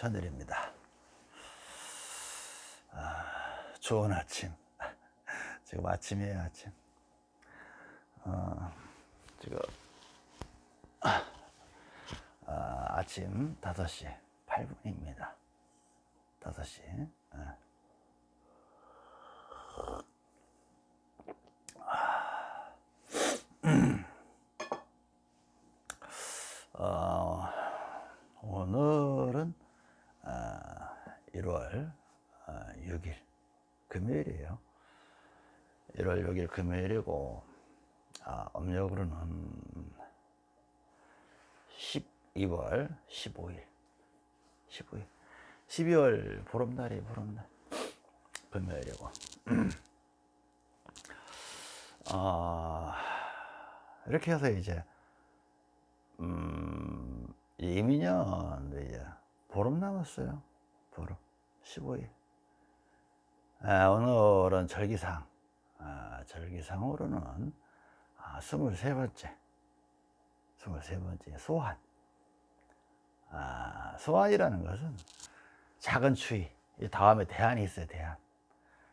천일입니다. 아, 좋은 아침. 지금 아침이에요, 아침. 어, 지금 아, 아 침 5시 8분입니다. 5시. 예. 어, 오늘은 아, 1월 6일 금요일이에요. 1월 6일 금요일이고 아, 음력으로는 12월 15일 15일 12월 보름날이 보름날 금요일이고 아, 이렇게 해서 이제 음, 이민년 이제 보름 남았어요. 보름 15일. 아, 오늘은 절기상, 아, 절기상으로는 아, 23번째, 23번째 소환. 아, 소환이라는 것은 작은 추위, 이 다음에 대안이 있어요, 대안.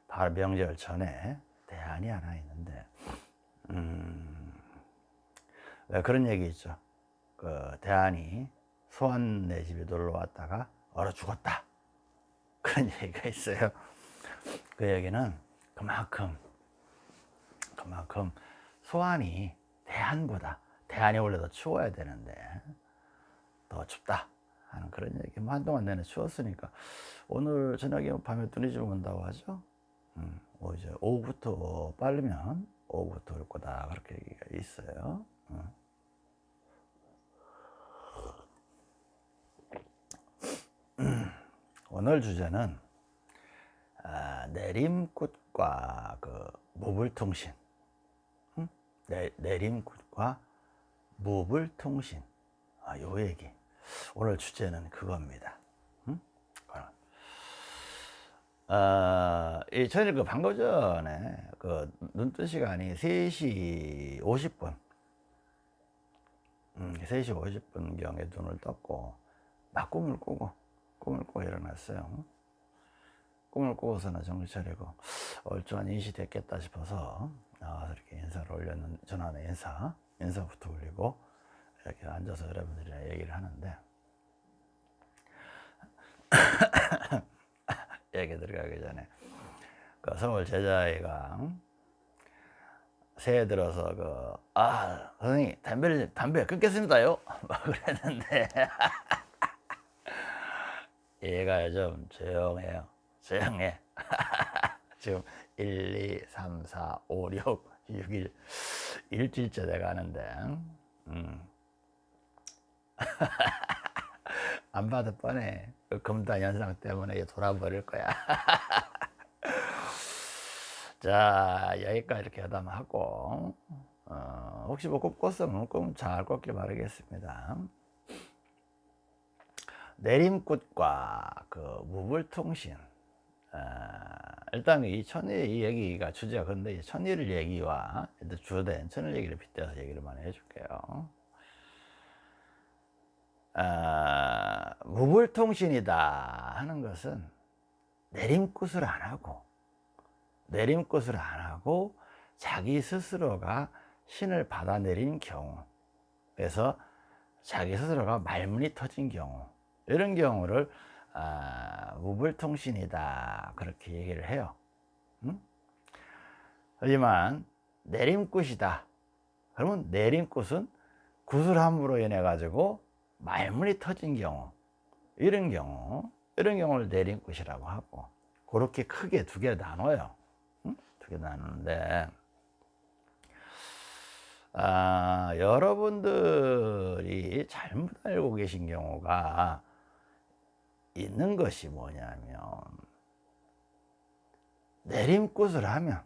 바로 명절 전에 대안이 하나 있는데, 음, 왜 그런 얘기 있죠. 그 대안이 소환 내 집에 놀러 왔다가 얼어 죽었다 그런 얘기가 있어요. 그 얘기는 그만큼 그만큼 소환이 대안보다 대안이 원래 더 추워야 되는데 더 춥다 하는 그런 얘기. 뭐 한동안 내내 추웠으니까. 오늘 저녁에 밤에 눈이 좀 온다고 하죠? 음, 뭐 이제 오후부터 빠르면 오후부터 올 거다. 그렇게 얘기가 있어요. 음. 오늘 주제는 아, 내림굿과 그 무불통신. 응? 내, 내림굿과 무불통신. 아, 요 얘기. 오늘 주제는 그겁니다. 응? 어, 이 저희 그 방금 전에 그 눈뜬 시간이 3시 50분. 음, 3시 50분 경에 눈을 떴고 막 꿈을 꾸고 꿈을 꾸고 일어났어요. 꿈을 꾸고서는 정신 차리고 얼추한 인시 됐겠다 싶어서 나와서 이렇게 인사를 올렸는 전화는 인사 인사부터 올리고 이렇게 앉아서 여러분들이랑 얘기를 하는데 얘기 들어가기 전에 그 서울 제자애가 새해 들어서 그 아 선생님 담배를 담배 끊겠습니다요? 막 그랬는데 얘가 좀 조용해요. 조용해. 지금 1, 2, 3, 4, 5, 6, 6일 일주일째 돼 가는데 음. 안 봐도 뻔해. 그 금단 현상 때문에 돌아버릴 거야. 자 여기까지 이렇게 하담하고 어, 혹시 뭐 꿈꿨으면 꿈잘 꿨길 바라겠습니다. 내림꽃과 그 무불통신. 어, 일단 이 천일 이 얘기가 주제가 근데 천일 얘기와 주된 천일 얘기를 빗대서 얘기를 많이 해줄게요. 어, 무불통신이다 하는 것은 내림꽃을 안 하고 내림꽃을 안 하고 자기 스스로가 신을 받아내린 경우. 그래서 자기 스스로가 말문이 터진 경우 이런 경우를 아, 무불통신이다 그렇게 얘기를 해요 음? 하지만 내림꽃이다 그러면 내림꽃은 구슬함으로 인해 가지고 말문이 터진 경우 이런 경우 이런 경우를 내림꽃이라고 하고 그렇게 크게 두 개 나눠요 음? 두개 나누는데 아, 여러분들이 잘못 알고 계신 경우가 있는 것이 뭐냐면 내림꽃을 하면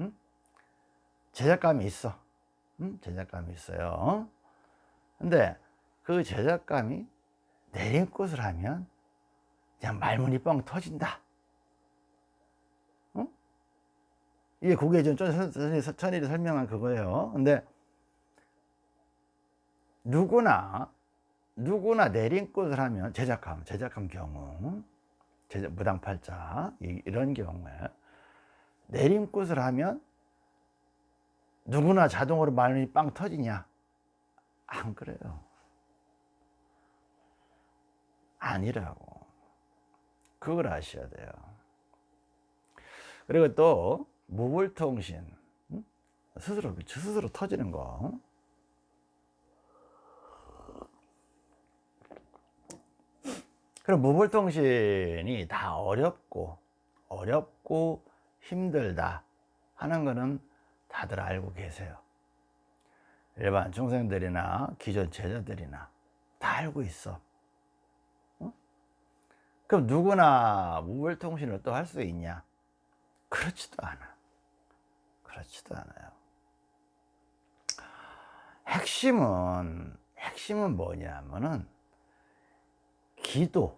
음? 제작감이 있어 음? 제작감이 있어요 근데 그 제작감이 내림꽃을 하면 그냥 말문이 뻥 터진다 어? 이게 그게 좀 천일이 설명한 그거예요 근데 누구나 누구나 내림꽃을 하면 제작함 제작함 경우 제작, 무당팔자 이- 이런 경우에 내림꽃을 하면 누구나 자동으로 말문이 빵 터지냐? 안 그래요. 아니라고. 그걸 아셔야 돼요. 그리고 또 무불통신 응? 스스로 스스로 터지는 거 그럼 무불통신이 다 어렵고 어렵고 힘들다 하는 거는 다들 알고 계세요. 일반 중생들이나 기존 제자들이나 다 알고 있어. 어? 그럼 누구나 무불통신을 또 할 수 있냐? 그렇지도 않아. 그렇지도 않아요. 핵심은 핵심은 뭐냐면은 기도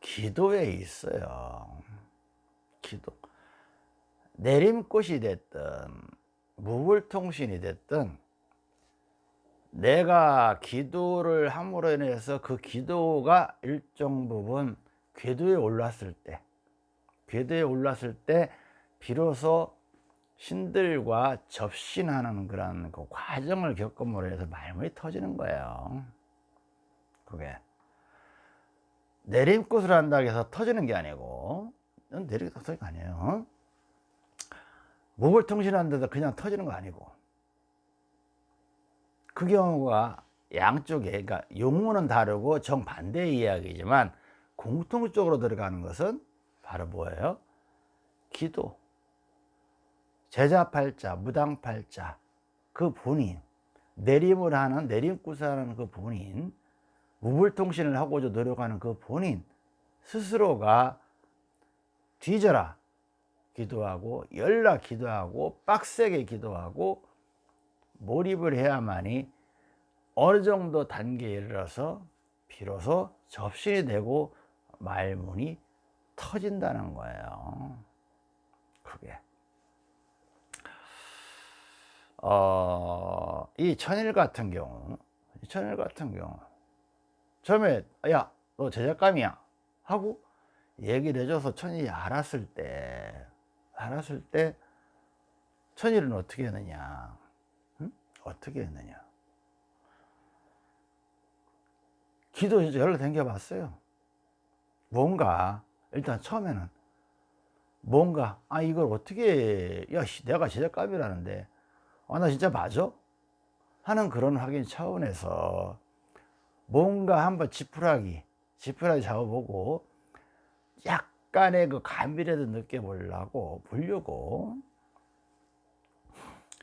기도에 있어요. 기도. 내림꽃이 됐든 무불통신이 됐든 내가 기도를 함으로 인해서 그 기도가 일정 부분 궤도에 올랐을 때 궤도에 올랐을 때 비로소 신들과 접신하는 그런 그 과정을 겪음으로 해서 말문이 터지는 거예요. 그게 내림꽃을 한다고 해서 터지는 게 아니고. 내리게 터지는 거 아니에요. 목을 통신하는데도 그냥 터지는 거 아니고. 그 경우가 양쪽에 그러니까 용어는 다르고 정반대의 이야기지만 공통적으로 들어가는 것은 바로 뭐예요? 기도. 제자팔자, 무당팔자 그 본인. 내림을 하는 내림구사하는 그 본인 무불통신을 하고자 노력하는 그 본인 스스로가 뒤져라 기도하고 열라 기도하고 빡세게 기도하고 몰입을 해야만이 어느 정도 단계에 이르러서 비로소 접신이 되고 말문이 터진다는 거예요. 그게. 어, 이 천일 같은 경우 이 천일 같은 경우 처음에 야 너 제작감이야 하고 얘기를 해줘서 천일이 알았을 때 알았을 때 천일은 어떻게 했느냐 응? 어떻게 했느냐 기도 진짜 열로 댕겨 봤어요 뭔가 일단 처음에는 뭔가 아 이걸 어떻게 야 씨, 내가 제작감이라는데 아 나 진짜 맞아? 하는 그런 확인 차원에서 뭔가 한번 지푸라기 지푸라기 잡아보고 약간의 그 감이라도 느껴보려고 보려고.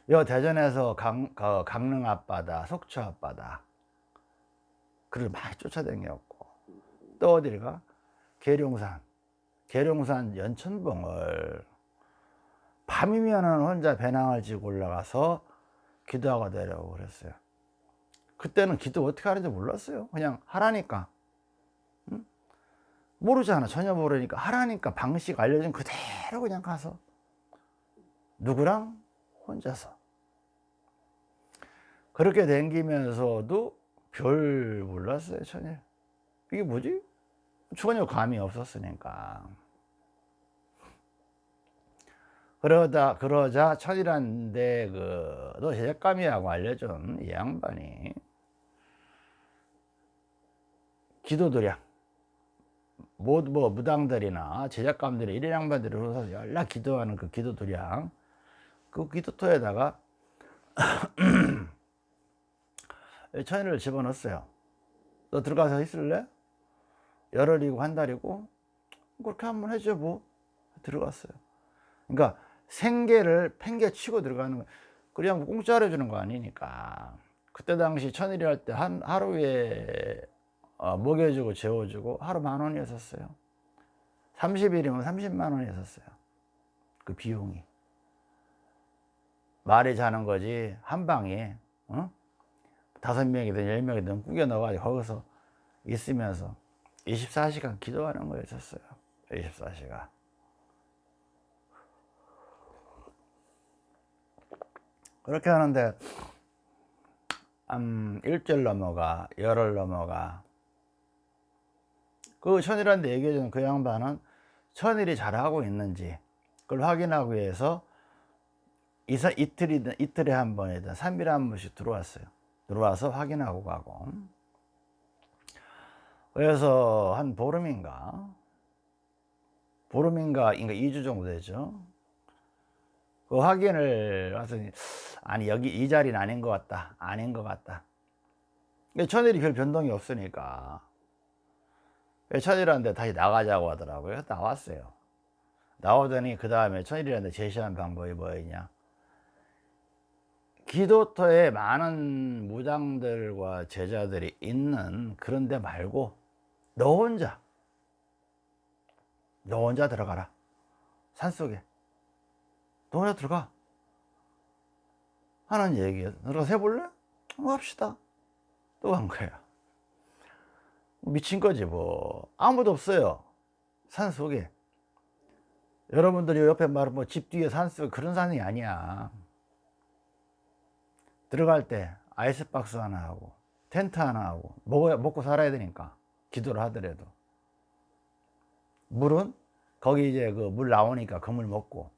여 대전에서 강, 그 강릉 앞바다 속초 앞바다 그를 많이 쫓아다녔고. 또 어딜 가? 계룡산 계룡산 연천봉을 밤이면은 혼자 배낭을 지고 올라가서 기도하고 내려오고 그랬어요 그때는 기도 어떻게 하는지 몰랐어요. 그냥 하라니까. 응? 모르잖아. 전혀 모르니까. 하라니까 방식 알려준 그대로 그냥 가서. 누구랑? 혼자서. 그렇게 댕기면서도 별 몰랐어요 전혀. 이게 뭐지? 전혀 감이 없었으니까. 그러다 그러자 천이란데 그너 제작감이라고 알려준 이 양반이 기도도량 뭐, 뭐 무당들이나 제작감들이 이런 양반들이 오서 연락 기도하는 그 기도도량 그 기도토에다가 천일을 집어넣었어요. 너 들어가서 있을래? 열흘이고 한 달이고? 그렇게 한번 해줘 뭐. 들어갔어요. 그러니까 생계를 팽개치고 들어가는 거 그냥 뭐 공짜로 해주는 거 아니니까. 그때 당시 천일이 할 때 한 하루에 어, 먹여주고 재워주고 하루 만 원이었었어요. 30일이면 30만 원이었었어요. 그 비용이. 말이 자는 거지 한 방에 어? 다섯 명이든 열 명이든 꾸겨 넣어가지고 거기서 있으면서 24시간 기도하는 거였었어요. 24시간. 그렇게 하는데 음, 일주일 넘어가 열흘 넘어가 그 천일한테 얘기해주는 그 양반은 천일이 잘하고 있는지 그걸 확인하기 위해서 이사, 이틀이든 이틀에 한 번이든 3일에 한 번씩 들어왔어요. 들어와서 확인하고 가고. 그래서 한 보름인가 보름인가 인가 2주 정도 되죠. 그 확인을 와서 아니 여기 이 자리는 아닌 것 같다. 아닌 것 같다. 천일이 별 변동이 없으니까 천일한테 다시 나가자고 하더라고요. 나왔어요. 나오더니 그 다음에 천일한테 제시한 방법이 뭐였냐? 기도터에 많은 무장들과 제자들이 있는 그런 데 말고 너 혼자 너 혼자 들어가라 산속에 너 혼자 들어가 하는 얘기예요 들어가서 해볼래? 어, 합시다 또 간 거야 미친 거지 뭐. 아무도 없어요. 산 속에. 여러분들이 옆에 말은 뭐 집 뒤에 산속 그런 산이 아니야. 들어갈 때 아이스박스 하나 하고 텐트 하나 하고 먹어야, 먹고 살아야 되니까. 기도를 하더라도. 물은 거기 이제 그 물 나오니까 그물 먹고.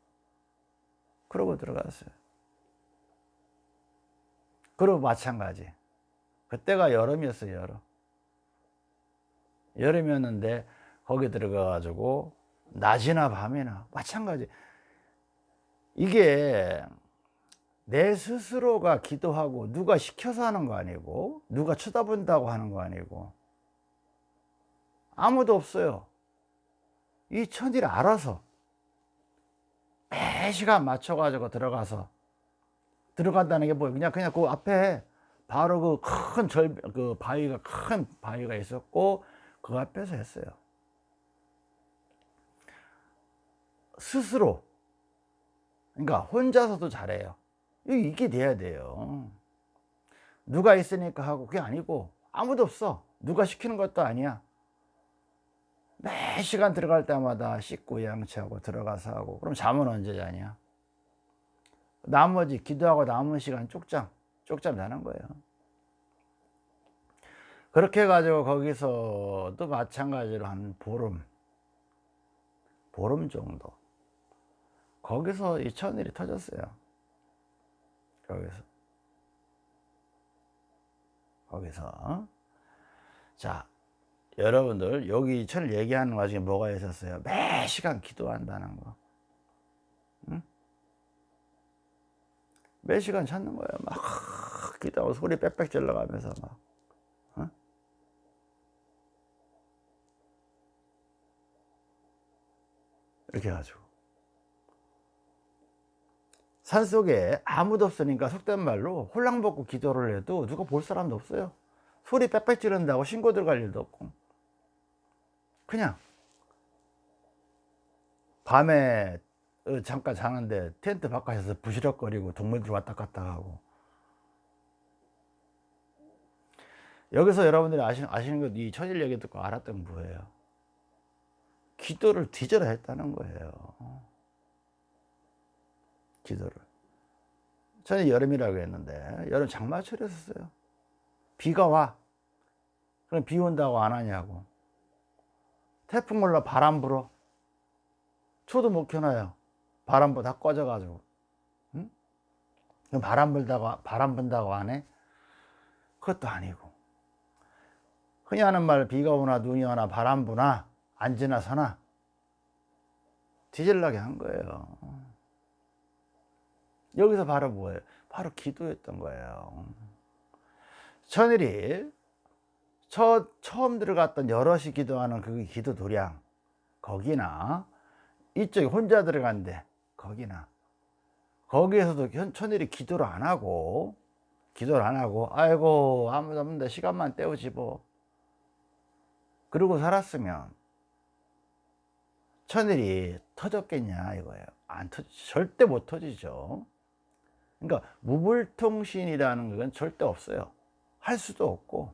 그러고 들어갔어요. 그리고 마찬가지. 그때가 여름이었어요 여름 여름이었는데 거기 들어가 가지고 낮이나 밤이나 마찬가지. 이게 내 스스로가 기도하고 누가 시켜서 하는 거 아니고 누가 쳐다본다고 하는 거 아니고 아무도 없어요. 이 천일 알아서 매 시간 맞춰 가지고 들어가서 들어간다는 게 뭐예요? 그냥 그냥 그 앞에 바로 그 큰 절 그 바위가 큰 바위가 있었고 그 앞에서 했어요. 스스로. 그러니까 혼자서도 잘해요. 이게 돼야 돼요. 누가 있으니까 하고 그게 아니고 아무도 없어. 누가 시키는 것도 아니야. 매 시간 들어갈 때마다 씻고 양치하고 들어가서 하고. 그럼 잠은 언제 자냐? 나머지 기도하고 남은 시간 쪽잠 쪽잠 자는 거예요 그렇게 해가지고 거기서도 마찬가지로 한 보름 보름 정도. 거기서 이 천일이 터졌어요. 거기서. 거기서. 자 여러분들 여기 천을 얘기하는 와중에 뭐가 있었어요? 매 시간 기도한다는 거. 응? 매 시간 찾는 거예요. 막 기도하고 소리 빽빽 질러가면서 막 이렇게 해가지고. 산속에 아무도 없으니까 속된 말로 홀랑 벗고 기도를 해도 누가 볼 사람도 없어요. 소리 빽빽 지른다고 신고 들어갈 일도 없고. 그냥 밤에 어, 잠깐 자는데 텐트 바깥에서 부시럭거리고 동물들 왔다 갔다 하고. 여기서 여러분들이 아시는, 아시는 것, 이 천일 얘기 듣고 알았던 거예요 기도를 뒤져라 했다는 거예요. 기도를. 저는 여름이라고 했는데 여름 장마철이었어요. 비가 와. 그럼 비 온다고 안 하냐고. 태풍 올라 바람 불어. 초도 못 켜놔요. 바람 불다 꺼져 가지고. 응? 바람 불다고 바람 분다고 안 해? 그것도 아니고. 흔히 하는 말 비가 오나 눈이 오나 바람 부나 앉으나 서나 뒤질라게 한 거예요 여기서 바로 뭐예요? 바로 기도했던 거예요. 천일이 첫, 처음 들어갔던 여럿이 기도하는 그 기도 도량 거기나 이쪽에 혼자 들어간데 거기나 거기에서도 천일이 기도를 안 하고 기도를 안 하고 아이고 아무도 없는데 시간만 때우지 뭐 그러고 살았으면 천일이 터졌겠냐 이거예요. 안 터, 절대 못 터지죠. 그러니까 무불통신이라는 건 절대 없어요. 할 수도 없고.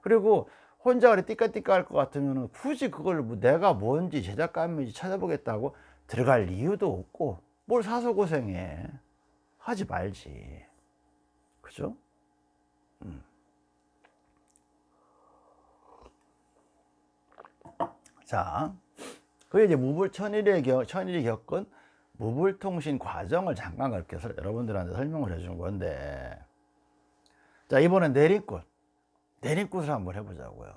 그리고 혼자 그래 띠까띠까 할 것 같으면 굳이 그걸 뭐 내가 뭔지 제작감인지 찾아보겠다고 들어갈 이유도 없고 뭘 사서 고생해. 하지 말지. 그죠? 음. 자, 그게 이제 무불 천일이 겪, 천일이 겪은 무불통신 과정을 잠깐 그렇게 설- 여러분들한테 설명을 해 준 건데, 자, 이번엔 내림꽃. 내림꽃을 한번 해보자고요.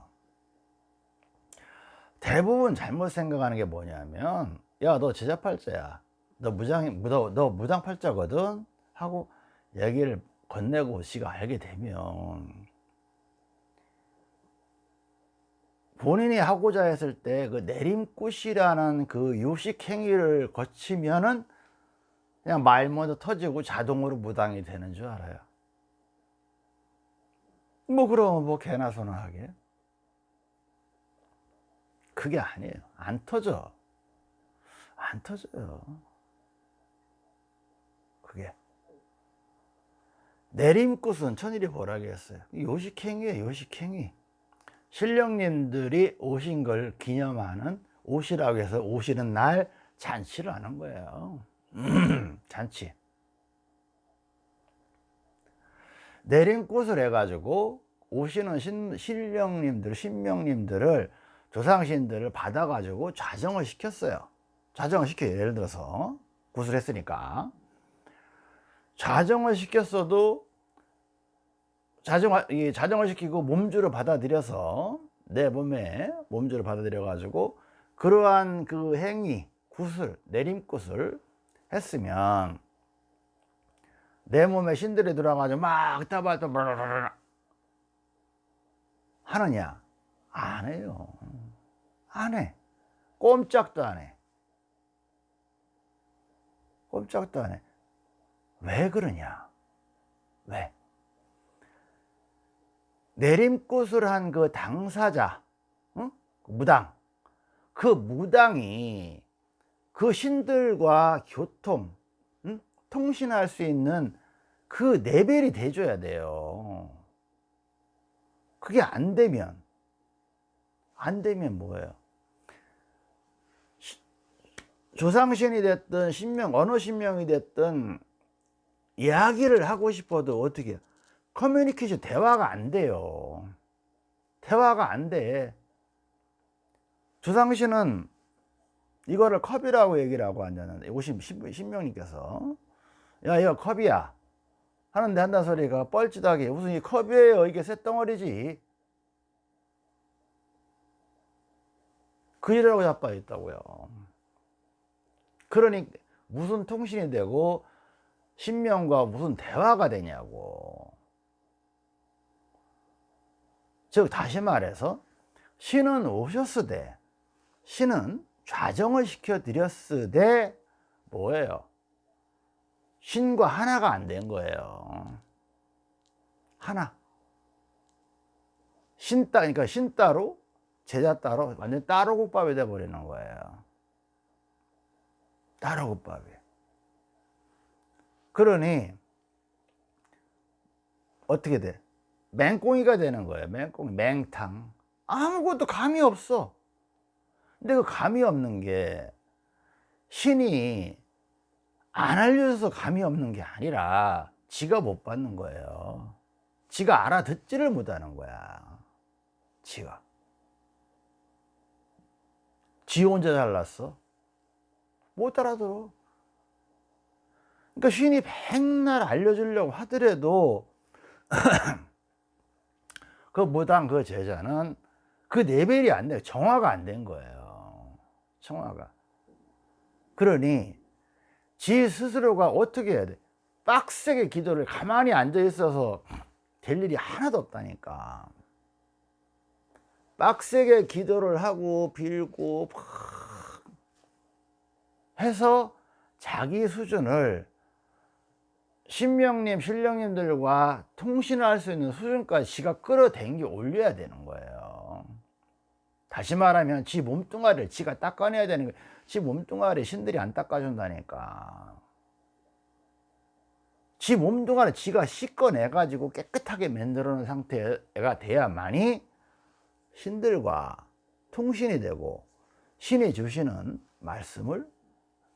대부분 잘못 생각하는 게 뭐냐면, 야, 너 제자팔자야. 너 무장, 너, 너 무당팔자거든? 하고 얘기를 건네고 지가 알게 되면, 본인이 하고자 했을 때 그 내림꽃이라는 그 요식 행위를 거치면은 그냥 말 먼저 터지고 자동으로 무당이 되는 줄 알아요. 뭐 그럼 뭐 개나 소나 하게? 그게 아니에요. 안 터져. 안 터져요. 그게. 내림꽃은 천일이 뭐라고 했어요? 요식행위예요, 요식행위. 신령님들이 오신 걸 기념하는 옷이라고 해서 오시는 날 잔치를 하는 거예요. 잔치. 내린 꽃을 해가지고 오시는 신, 신령님들, 신명님들을 조상신들을 받아가지고 좌정을 시켰어요. 좌정을 시켜요. 예를 들어서 구슬했으니까 좌정을 시켰어도 자정, 이 자정을 시키고 몸주를 받아들여서 내 몸에 몸주를 받아들여 가지고 그러한 그 행위 굿을 내림굿을 했으면 내 몸에 신들이 들어가지고 막 따바따 하느냐? 안 해요. 안해. 꼼짝도 안해. 꼼짝도 안해. 왜 그러냐? 왜 내림꽃을 한 그 당사자, 응? 무당, 그 무당이 그 신들과 교통, 응? 통신할 수 있는 그 레벨이 돼줘야 돼요. 그게 안 되면, 안 되면 뭐예요? 시, 조상신이 됐든 신명, 어느 신명이 됐든 이야기를 하고 싶어도 어떻게 해요? 커뮤니케이션 대화가 안 돼요. 대화가 안 돼. 주상씨는 이거를 컵이라고 얘기를 하고 앉았는데, 오신 신명님께서, 야, 이거 컵이야. 하는데 한다는 소리가 뻘짓하게, 무슨 이 컵이에요. 이게 쇳덩어리지. 그 일이라고 자빠져 있다고요. 그러니, 무슨 통신이 되고, 신명과 무슨 대화가 되냐고. 즉 다시 말해서 신은 오셨으되 신은 좌정을 시켜 드렸으되 뭐예요? 신과 하나가 안 된 거예요. 하나. 신 따, 그러니까 신 따로 제자 따로 완전 따로 국밥이 돼 버리는 거예요. 따로 국밥이. 그러니 어떻게 돼? 맹꽁이가 되는 거예요. 맹꽁이, 맹탕. 아무것도 감이 없어. 근데 그 감이 없는 게 신이 안 알려줘서 감이 없는 게 아니라 지가 못 받는 거예요. 지가 알아듣지를 못하는 거야. 지가. 지 혼자 잘났어? 못 알아들어. 그러니까 신이 백날 알려주려고 하더라도 그 무당 그 제자는 그 레벨이 안 돼요. 정화가 안 된 거예요. 정화가. 그러니 지 스스로가 어떻게 해야 돼? 빡세게 기도를 가만히 앉아 있어서 될 일이 하나도 없다니까. 빡세게 기도를 하고 빌고 해서 자기 수준을 신명님, 신령님들과 통신을 할 수 있는 수준까지 지가 끌어당겨 올려야 되는 거예요. 다시 말하면 지 몸뚱아리를 지가 닦아내야 되는 거예요. 지 몸뚱아리 신들이 안 닦아준다니까. 지 몸뚱아리 지가 씻어내 가지고 깨끗하게 만들어 놓은 상태가 돼야만이 신들과 통신이 되고 신이 주시는 말씀을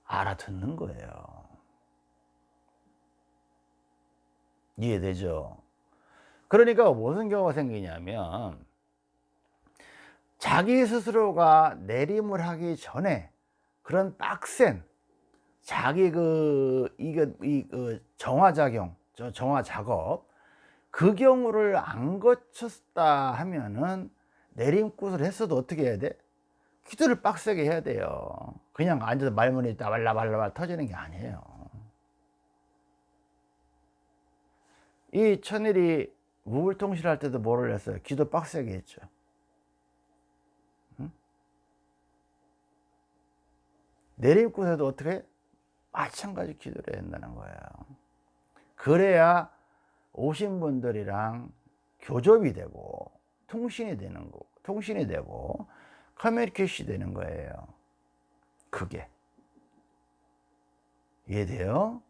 알아듣는 거예요. 이해되죠? 그러니까 무슨 경우가 생기냐면 자기 스스로가 내림을 하기 전에 그런 빡센 자기 그 이거 이그 정화 작용 저 정화 작업 그 경우를 안 거쳤다 하면은 내림굿을 했어도 어떻게 해야 돼? 기도를 빡세게 해야 돼요. 그냥 앉아서 말문이 말라말라 터지는 게 아니에요. 이 천일이 무불통실할 때도 뭐를 했어요? 기도 빡세게 했죠. 응? 내림굿에도 어떻게? 마찬가지 기도를 한다는 거예요. 그래야 오신 분들이랑 교접이 되고 통신이 되는 거, 통신이 되고 커뮤니케이션이 되는 거예요. 그게 이해돼요?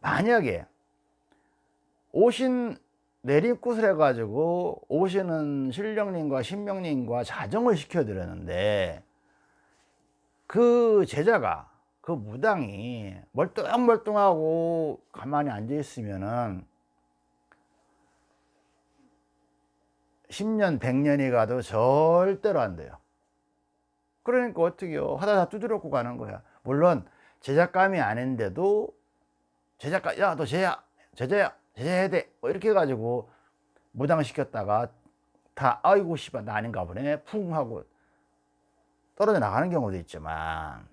만약에 오신 내립굿을 해가지고 오시는 신령님과 신명님과 자정을 시켜드렸는데 그 제자가 그 무당이 멀뚱멀뚱하고 가만히 앉아 있으면은 10년 100년이 가도 절대로 안 돼요. 그러니까 어떻게요? 하다 다 두드렸고 가는 거야. 물론 제작감이 아닌데도 제작가 야너 제야 제자야 제자해야 돼뭐 이렇게 해가지고 무당시켰다가 다 아이고 씨발 나 아닌가 보네. 풍 하고 떨어져 나가는 경우도 있지만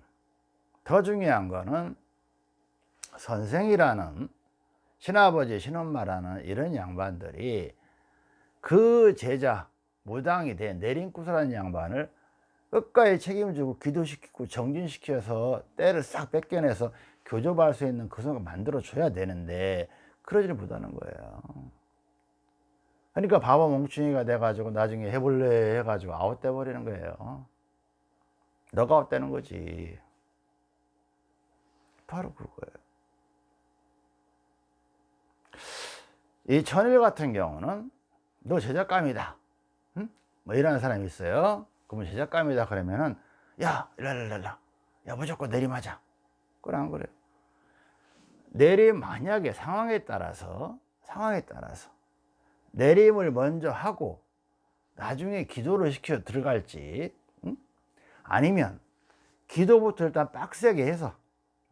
더 중요한 거는 선생이라는 신아버지 신엄마라는 이런 양반들이 그 제자 무당이 된 내린구슬하는 양반을 끝까지 책임지고 기도시키고 정진시켜서 때를 싹 뺏겨내서 교접할 수 있는 그 순간 만들어 줘야 되는데 그러지를 못하는 거예요. 그러니까 바보 멍충이가 돼가지고 나중에 해볼래 해가지고 아웃돼 버리는 거예요. 너가 아웃되는 거지. 바로 그거예요. 이 천일 같은 경우는 너 제작감이다. 응? 뭐 이러는 사람이 있어요. 그러면 제작감이다 그러면은 야 일랄랄랄라. 야 무조건 내림하자 그래 안 그래요 내림 만약에 상황에 따라서 상황에 따라서 내림을 먼저 하고 나중에 기도를 시켜 들어갈지 응? 아니면 기도부터 일단 빡세게 해서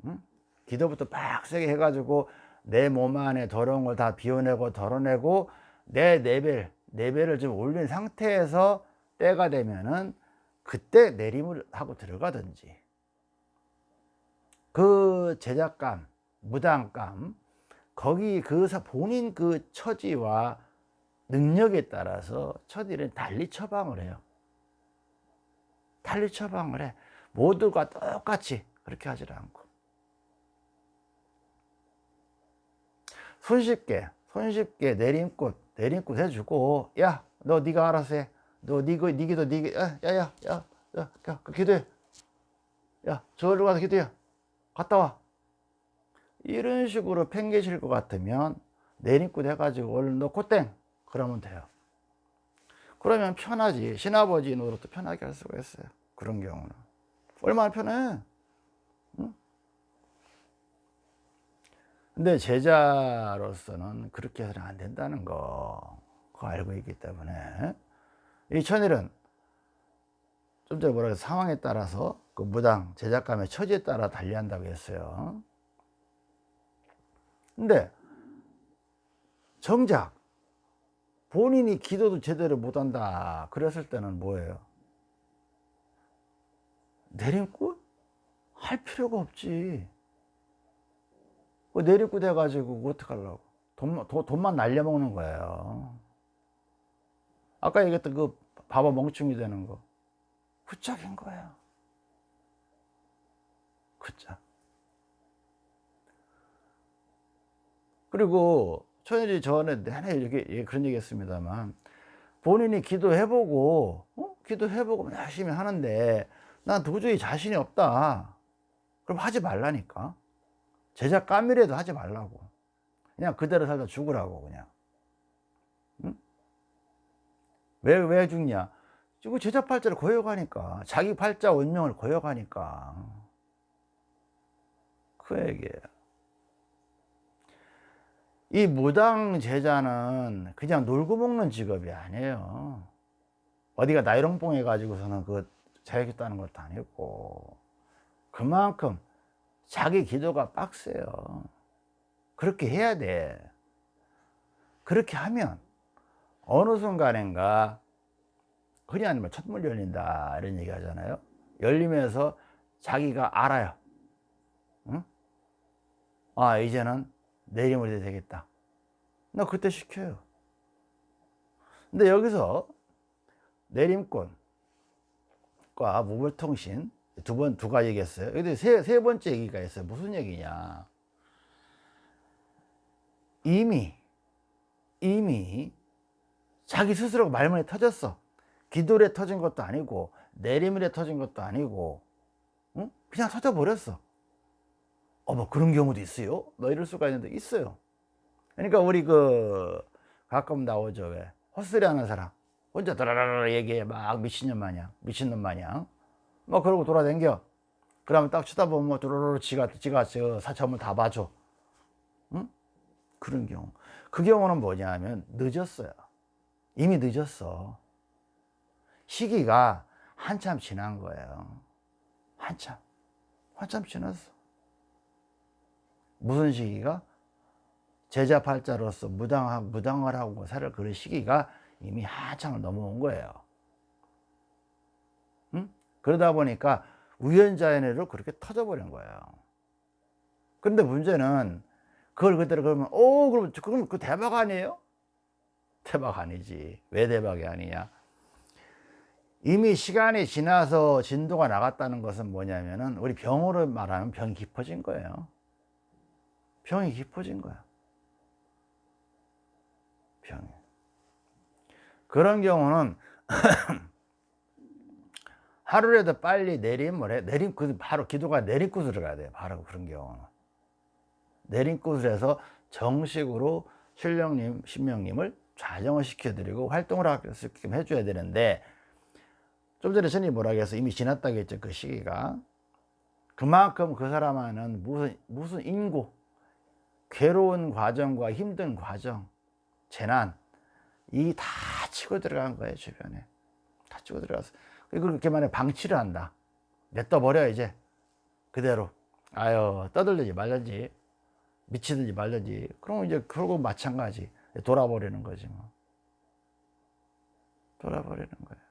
응? 기도부터 빡세게 해가지고 내 몸 안에 더러운 걸 다 비워내고 덜어내고 내 레벨 레벨을 좀 올린 상태에서 때가 되면은 그때 내림을 하고 들어가든지 그 제작감 무당감 거기 그 본인 그 처지와 능력에 따라서 처디는 달리 처방을 해요. 달리 처방을 해. 모두가 똑같이 그렇게 하지 않고. 손쉽게 손쉽게 내림꽃 내림꽃 해주고 야 너 네가 알아서 해너 니거 니 기도 니 야야야야 기도해. 야 저기로 가서 기도해. 갔다 와 이런 식으로 팽개칠 것 같으면 내림꽃 해가지고 얼른 너 콧땡! 그러면 돼요. 그러면 편하지. 신아버지 노릇도 편하게 할 수가 있어요. 그런 경우는. 얼마나 편해? 응? 근데 제자로서는 그렇게 해서는 안 된다는 거. 그거 알고 있기 때문에. 이 천일은 좀 전에 뭐라 해서 상황에 따라서 그 무당 제작감의 처지에 따라 달리한다고 했어요 근데 정작 본인이 기도도 제대로 못한다 그랬을 때는 뭐예요? 내림꾼? 할 필요가 없지. 그 내리고 돼가지고 어떡하려고? 돈만, 돈만 날려먹는 거예요. 아까 얘기했던 그 바보 멍충이 되는 거. 후짝인 거예요. 후짝 그리고 천일이 전에 내내 이렇게 그런 얘기 했습니다만 본인이 기도해보고 어? 기도해보고 열심히 하는데 난 도저히 자신이 없다. 그럼 하지 말라니까. 제자 까미라도 하지 말라고. 그냥 그대로 살다 죽으라고 그냥. 응? 왜, 왜 죽냐? 지금 제자 팔자를 거역하니까 자기 팔자 운명을 거역하니까. 그 얘기예요 이 무당 제자는 그냥 놀고 먹는 직업이 아니에요 어디가 나이롱뽕 해가지고서는 그 자격했다는 것도 아니고 그만큼 자기 기도가 빡세요. 그렇게 해야 돼. 그렇게 하면 어느 순간인가 흔히 하는 첫물 열린다 이런 얘기 하잖아요. 열리면서 자기가 알아요. 응? 아 이제는 내림을 해야 되겠다. 나 그때 시켜요. 근데 여기서 내림권과 무불통신 두 번 두 가지 얘기했어요. 근데 세, 세 번째 얘기가 있어요. 무슨 얘기냐? 이미 이미 자기 스스로 말문에 터졌어. 기도에 터진 것도 아니고 내림에 터진 것도 아니고 응? 그냥 터져 버렸어. 어뭐 그런 경우도 있어요? 뭐 이럴 수가 있는데 있어요. 그러니까 우리 그 가끔 나오죠 왜? 헛소리 하는 사람. 혼자 드라라라 얘기해. 막 미친년 마냥 미친놈 마냥. 뭐 그러고 돌아댕겨. 그러면 딱 쳐다보면 뭐 두루루루 지가 지가 저 사참을 다 봐줘. 응? 그런 경우. 그 경우는 뭐냐면 늦었어요. 이미 늦었어. 시기가 한참 지난 거예요. 한참. 한참 지났어 무슨 시기가 제자 팔자로서 무당하, 무당을 하고 살을 그런 시기가 이미 한창을 넘어온 거예요. 응? 그러다 보니까 우연자연으로 그렇게 터져버린 거예요. 그런데 문제는 그걸 그대로 그러면, 오, 그럼, 그럼 그 대박 아니에요? 대박 아니지. 왜 대박이 아니냐? 이미 시간이 지나서 진도가 나갔다는 것은 뭐냐면은 우리 병으로 말하면 병이 깊어진 거예요. 병이 깊어진 거야. 병이. 그런 경우는 하루라도 빨리 내림을 해. 내림, 그 바로 기도가 내림굿으로 가야 돼요. 바로 그런 경우는. 내림굿을 해서 정식으로 신령님, 신명님을 좌정을 시켜드리고 활동을 있게 해줘야 되는데 좀 전에 전이 뭐라 해서 이미 지났다고 했죠. 그 시기가. 그만큼 그 사람은 무슨, 무슨 인고, 괴로운 과정과 힘든 과정, 재난, 이 다 치고 들어간 거예요, 주변에. 다 치고 들어가서. 그렇게 만에 방치를 한다. 냅둬버려, 이제. 그대로. 아유, 떠들든지 말든지, 미치든지 말든지. 그러면 이제, 그러고 마찬가지. 돌아버리는 거지, 뭐. 돌아버리는 거예요.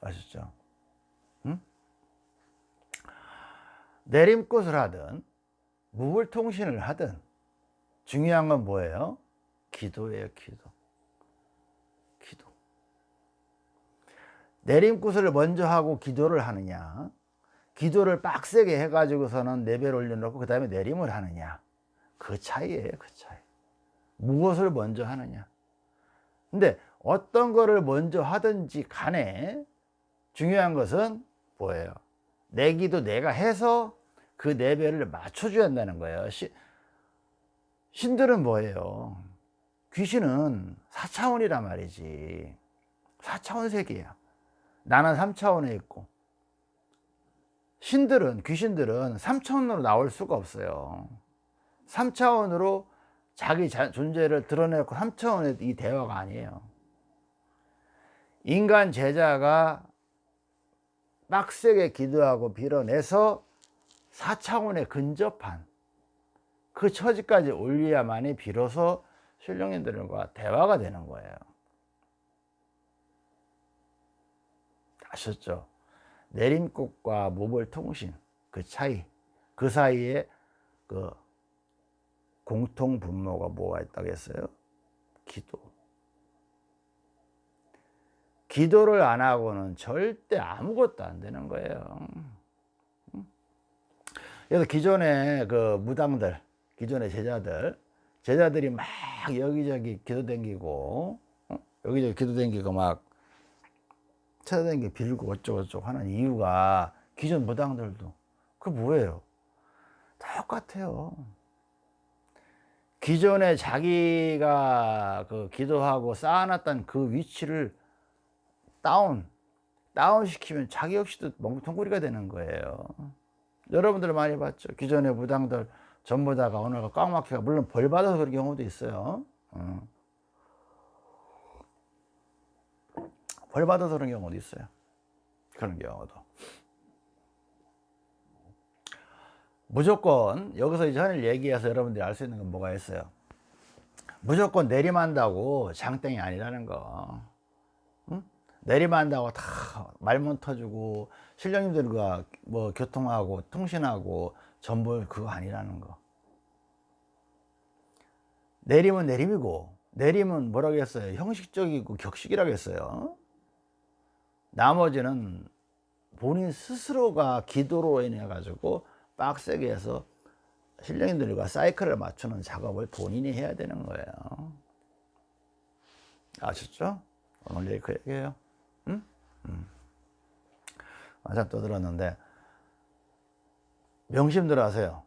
아셨죠? 내림꽃을 하든 무불통신을 하든 중요한 건 뭐예요? 기도예요 기도. 기도. 내림굿을 먼저 하고 기도를 하느냐? 기도를 빡세게 해가지고서는 내배를 올려놓고 그 다음에 내림을 하느냐? 그 차이예요 그 차이. 무엇을 먼저 하느냐? 근데 어떤 거를 먼저 하든지 간에 중요한 것은 뭐예요? 내 기도 내가 해서 그 내배를 맞춰줘야 한다는 거예요. 시, 신들은 뭐예요? 귀신은 4차원이란 말이지. 4차원 세계야. 나는 3차원에 있고. 신들은 귀신들은 3차원으로 나올 수가 없어요. 3차원으로 자기 자, 존재를 드러내고 3차원의 이 대화가 아니에요. 인간 제자가 빡세게 기도하고 빌어내서 4차원에 근접한 그 처지까지 올려야만이 비로소 신령님들과 대화가 되는 거예요. 아셨죠? 내림꽃과 모벌통신 그 차이 그 사이에 그 공통 분모가 뭐가 있다고 했어요? 기도 기도를 안 하고는 절대 아무것도 안 되는 거예요 그래서 기존의 그 무당들, 기존의 제자들, 제자들이 막 여기저기 기도 댕기고, 어? 여기저기 기도 댕기고 막 찾아다니고 빌고 어쩌고저쩌고 하는 이유가 기존 무당들도 그 뭐예요? 똑같아요. 기존에 자기가 그 기도하고 쌓아놨던 그 위치를 다운, 다운 시키면 자기 역시도 멍텅구리가 되는 거예요. 여러분들 많이 봤죠? 기존의 부당들 전부 다가 오늘가 꽉 막혀 물론 벌 받아서 그런 경우도 있어요. 어. 벌 받아서 그런 경우도 있어요. 그런 경우도. 무조건 여기서 이제 하늘 얘기해서 여러분들이 알 수 있는 건 뭐가 있어요? 무조건 내림한다고 장땡이 아니라는 거. 응? 내리만다고 다 말문 터주고 신령님들과 뭐 교통하고 통신하고 전부 그거 아니라는 거. 내림은 내림이고 내림은 뭐라고 했어요? 형식적이고 격식이라고 했어요. 나머지는 본인 스스로가 기도로 인해 가지고 빡세게 해서 신령님들과 사이클을 맞추는 작업을 본인이 해야 되는 거예요. 아셨죠? 오늘 얘기예요. 응? 응. 한참 떠들었는데 명심들 하세요.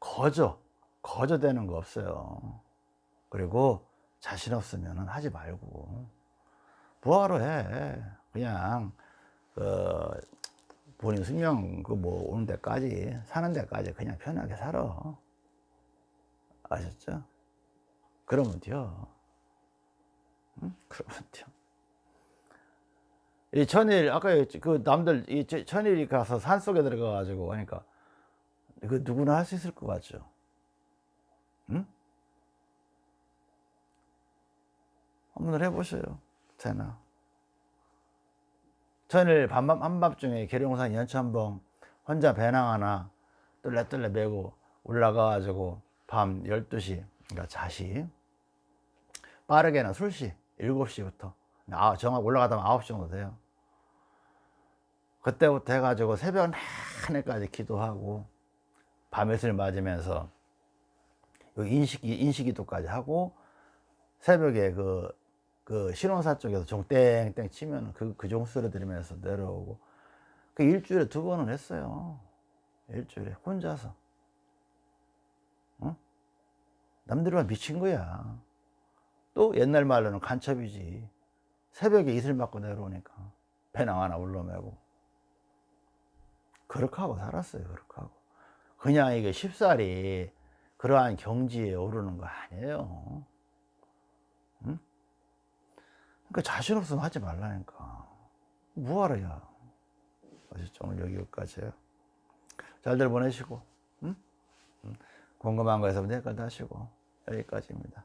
거저, 거저 되는 거 없어요. 그리고 자신 없으면 하지 말고 뭐하러 해. 그냥 그 본인 숙명 그 뭐 오는 데까지 사는 데까지 그냥 편하게 살아. 아셨죠? 그러면 돼요. 응? 그러면 돼요. 이 천일 아까 그 남들 이 천일이 가서 산 속에 들어가 가지고 하니까 그 누구나 할 수 있을 것 같죠. 응? 한번 해보셔요. 되나? 천일 밤밤 한밤중에 계룡산 연천봉 혼자 배낭 하나 뚫레뚫레 메고 올라가 가지고 밤 12시 그러니까 자시 빠르게는 술시 7시부터 아, 정확 올라가다 보면 9시 정도 돼요. 그때부터 해가지고 새벽 내내까지 기도하고 밤에술 맞으면서 인식이 인식기도까지 하고 새벽에 그, 그 신혼사 쪽에서 종 땡땡 치면 그, 그 종소리 들으면서 내려오고 그 일주일에 두 번은 했어요. 일주일에 혼자서. 어? 남들만 미친 거야. 또 옛날 말로는 간첩이지. 새벽에 이슬 맞고 내려오니까 배낭 하나 올라매고 그렇게 하고 살았어요. 그렇게 하고. 그냥 이게 쉽사리 그러한 경지에 오르는 거 아니에요. 응? 그러니까 자신 없으면 하지 말라니까. 뭐하러 야? 아셨죠? 오늘 여기까지예요. 잘들 보내시고 응? 응? 궁금한 거에서 내일까지 하시고 여기까지입니다